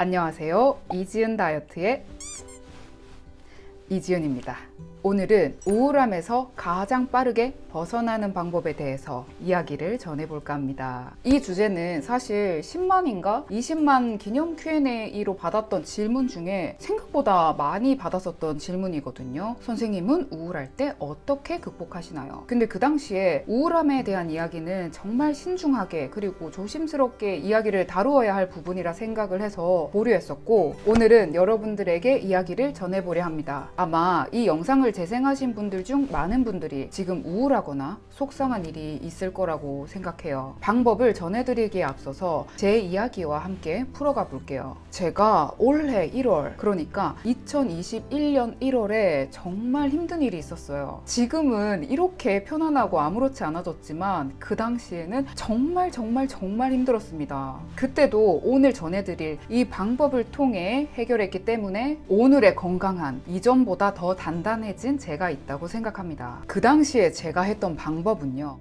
안녕하세요. 이지은 다이어트의 이지은입니다. 오늘은 우울함에서 가장 빠르게 벗어나는 방법에 대해서 이야기를 전해볼까 합니다. 이 주제는 사실 10만인가 20만 기념 Q&A로 받았던 질문 중에 생각보다 많이 받았었던 질문이거든요. 선생님은 우울할 때 어떻게 극복하시나요? 근데 그 당시에 우울함에 대한 이야기는 정말 신중하게 그리고 조심스럽게 이야기를 다루어야 할 부분이라 생각을 해서 보류했었고 오늘은 여러분들에게 이야기를 전해보려 합니다. 아마 이 영상 을 재생하신 분들 중 많은 분들이 지금 우울하거나 속상한 일이 있을 거라고 생각해요. 방법을 전해드리기에 앞서서 제 이야기와 함께 풀어가 볼게요. 제가 올해 1월, 그러니까 2021년 1월에 정말 힘든 일이 있었어요. 지금은 이렇게 편안하고 아무렇지 않아졌지만 그 당시에는 정말 정말 정말 힘들었습니다. 그때도 오늘 전해드릴 이 방법을 통해 해결했기 때문에 오늘의 건강한 이전보다 더 단단 해진 제가 있다고 생각합니다. 그 당시에 제가 했던 방법은요.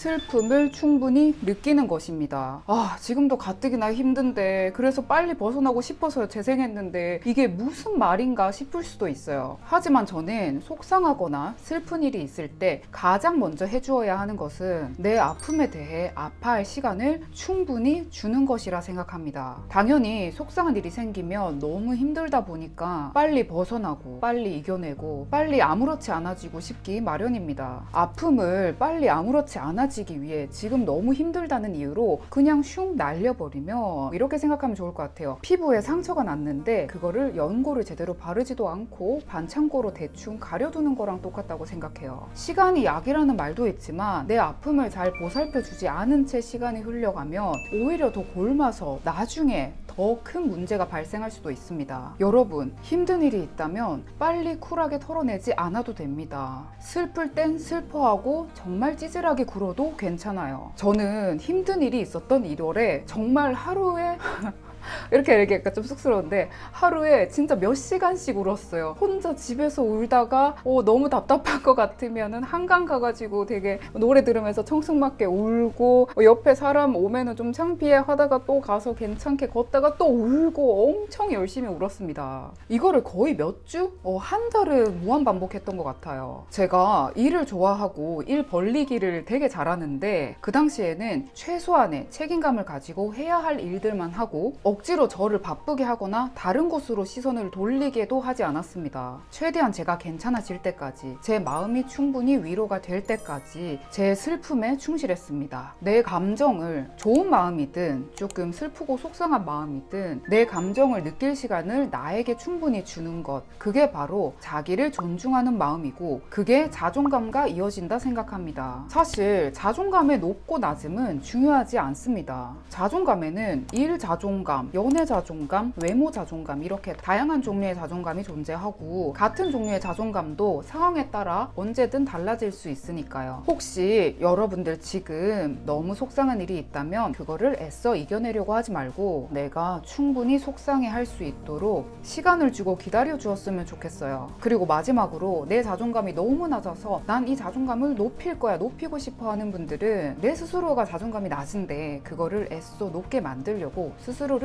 슬픔을 충분히 느끼는 것입니다. 아, 지금도 가뜩이나 힘든데 그래서 빨리 벗어나고 싶어서 재생했는데 이게 무슨 말인가 싶을 수도 있어요. 하지만 저는 속상하거나 슬픈 일이 있을 때 가장 먼저 해주어야 하는 것은 내 아픔에 대해 아파할 시간을 충분히 주는 것이라 생각합니다. 당연히 속상한 일이 생기면 너무 힘들다 보니까 빨리 벗어나고 빨리 이겨내고 빨리 아무렇지 않아지고 싶기 마련입니다. 아픔을 빨리 아무렇지 않아 지기 위해 지금 너무 힘들다는 이유로 그냥 슝 날려버리면 이렇게 생각하면 좋을 것 같아요. 피부에 상처가 났는데 그거를 연고를 제대로 바르지도 않고 반창고로 대충 가려두는 거랑 똑같다고 생각해요. 시간이 약이라는 말도 있지만 내 아픔을 잘 보살펴주지 않은 채 시간이 흘려가면 오히려 더 골마서 나중에 더 큰 문제가 발생할 수도 있습니다. 여러분 힘든 일이 있다면 빨리 쿨하게 털어내지 않아도 됩니다. 슬플 땐 슬퍼하고 정말 찌질하게 굴어도 괜찮아요. 저는 힘든 일이 있었던 1월에 정말 하루에 이렇게 얘기하니까 좀 쑥스러운데 하루에 진짜 몇 시간씩 울었어요. 혼자 집에서 울다가 어, 너무 답답한 것 같으면 은 한강 가가지고 되게 노래 들으면서 청승맞게 울고 어, 옆에 사람 오면은 좀 창피해 하다가 또 가서 괜찮게 걷다가 또 울고 엄청 열심히 울었습니다. 이거를 거의 몇 주? 어, 한 달을 무한 반복했던 것 같아요. 제가 일을 좋아하고 일 벌리기를 되게 잘하는데 그 당시에는 최소한의 책임감을 가지고 해야 할 일들만 하고 억지로 저를 바쁘게 하거나 다른 곳으로 시선을 돌리게도 하지 않았습니다. 최대한 제가 괜찮아질 때까지 제 마음이 충분히 위로가 될 때까지 제 슬픔에 충실했습니다. 내 감정을 좋은 마음이든 조금 슬프고 속상한 마음이든 내 감정을 느낄 시간을 나에게 충분히 주는 것 그게 바로 자기를 존중하는 마음이고 그게 자존감과 이어진다 생각합니다. 사실 자존감의 높고 낮음은 중요하지 않습니다. 자존감에는 일 자존감 자존감, 연애 자존감, 외모 자존감 이렇게 다양한 종류의 자존감이 존재하고 같은 종류의 자존감도 상황에 따라 언제든 달라질 수 있으니까요. 혹시 여러분들 지금 너무 속상한 일이 있다면 그거를 애써 이겨내려고 하지 말고 내가 충분히 속상해 할 수 있도록 시간을 주고 기다려 주었으면 좋겠어요. 그리고 마지막으로 내 자존감이 너무 낮아서 난 이 자존감을 높일 거야, 높이고 싶어 하는 분들은 내 스스로가 자존감이 낮은데 그거를 애써 높게 만들려고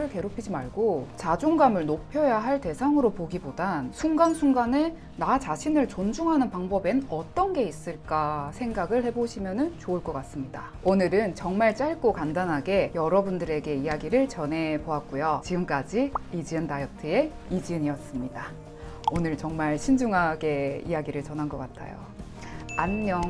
스스로를 괴롭히지 말고 자존감을 높여야 할 대상으로 보기보단 순간순간에 나 자신을 존중하는 방법엔 어떤 게 있을까 생각을 해보시면 좋을 것 같습니다. 오늘은 정말 짧고 간단하게 여러분들에게 이야기를 전해 보았고요. 지금까지 이지은 다이어트의 이지은이었습니다. 오늘 정말 신중하게 이야기를 전한 것 같아요. 안녕.